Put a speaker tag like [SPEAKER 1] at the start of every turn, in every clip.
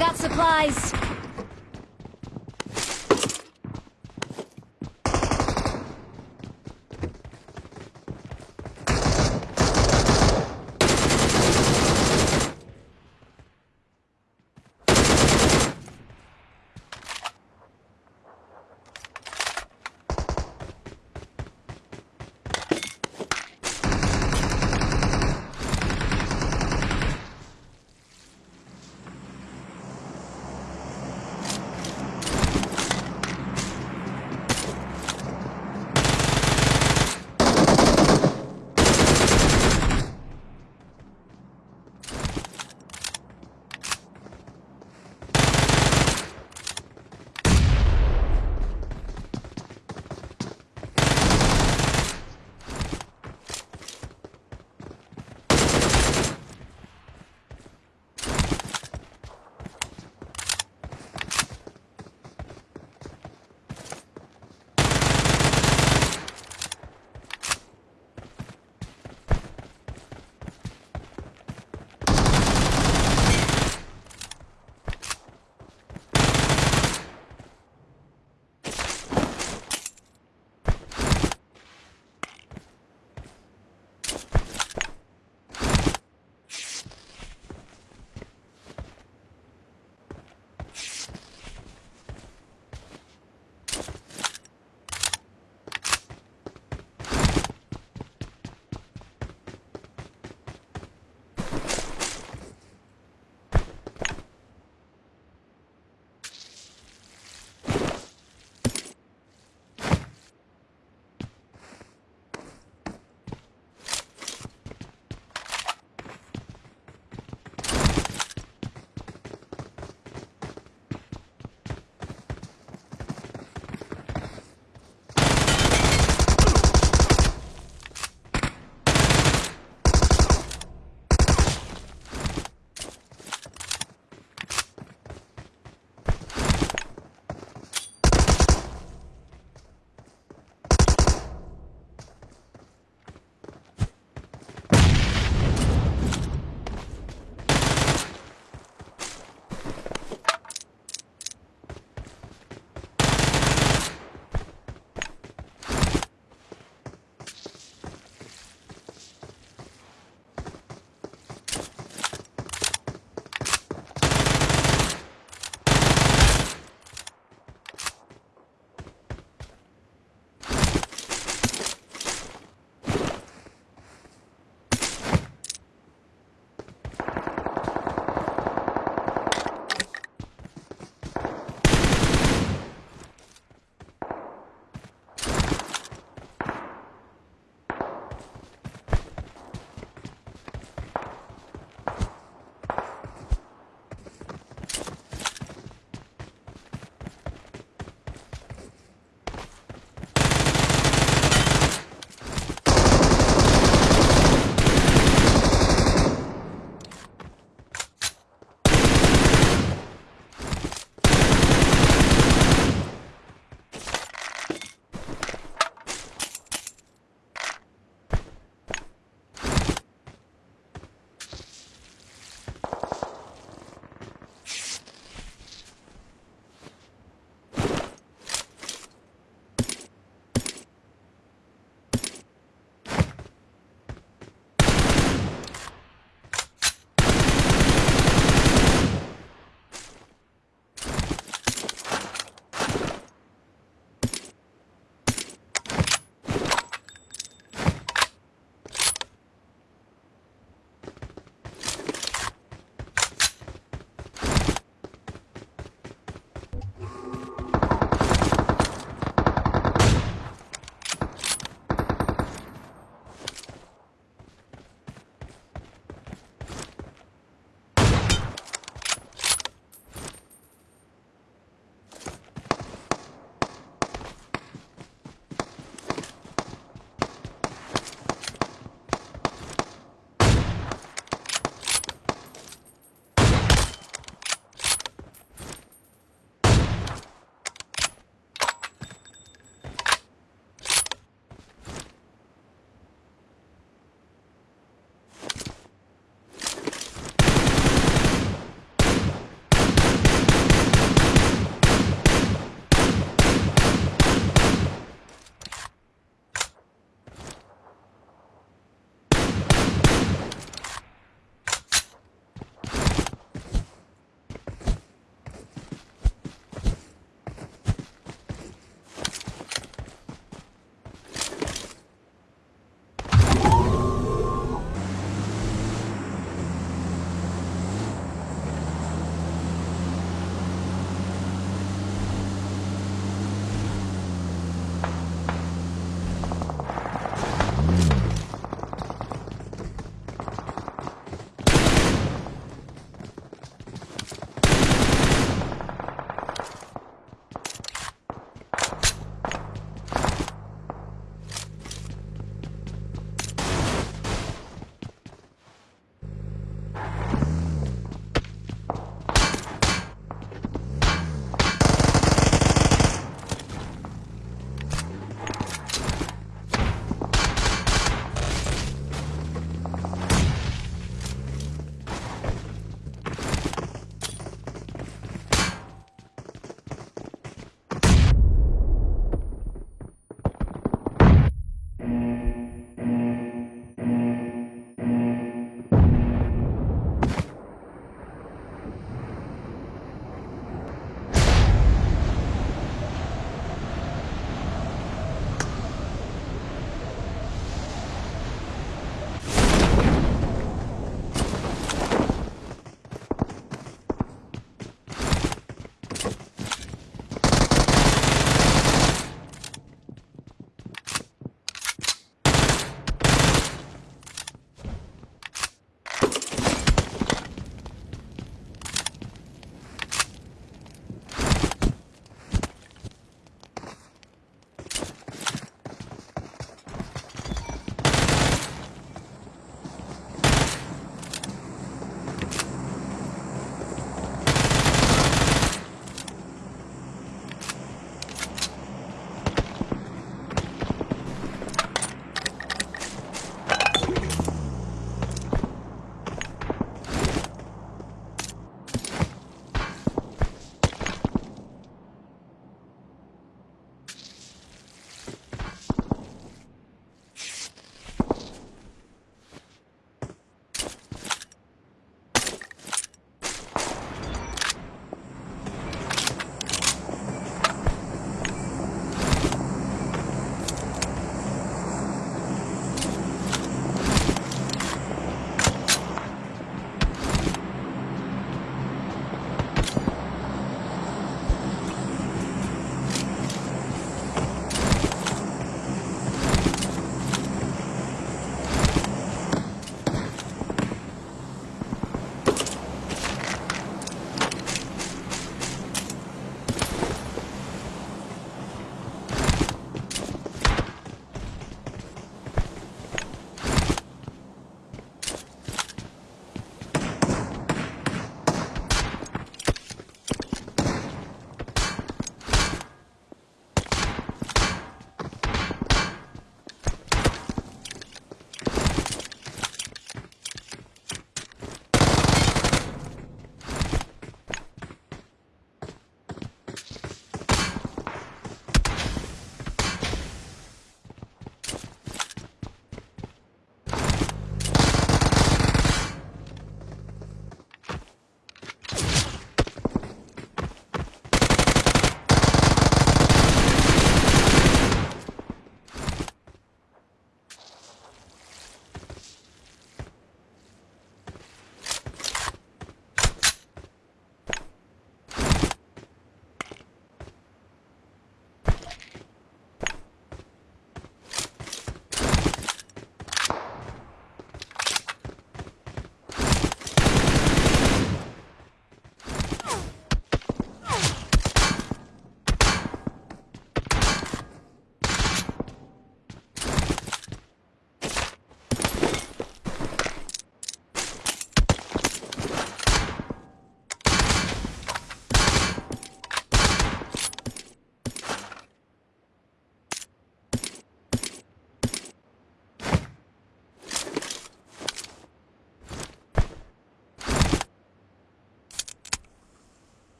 [SPEAKER 1] Got supplies.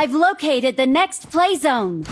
[SPEAKER 1] I've located the next play zone.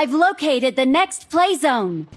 [SPEAKER 1] I've located the next play zone.